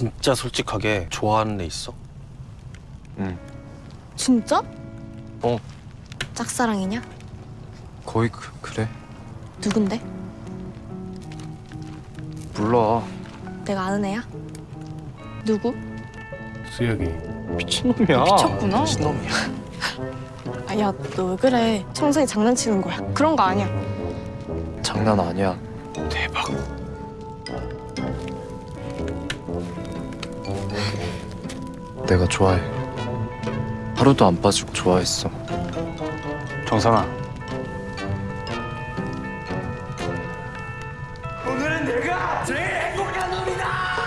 진짜 솔직하게 좋아하는 애 있어? 응 진짜? 어. 짝사랑이냐? 거의 그, 그래 누군데? 몰라 내가 아는 애야? 누구? 수혁이 미친놈이야 미쳤구나. 미친놈이야 아, 야, 너 왜 그래? 청소이 장난치는 거야. 그런 거 아니야. 장난 아니야 대박 내가 좋아해. 하루도 안 빠지고 좋아했어. 정상아. 오늘은 내가 제일 행복한 놈이다!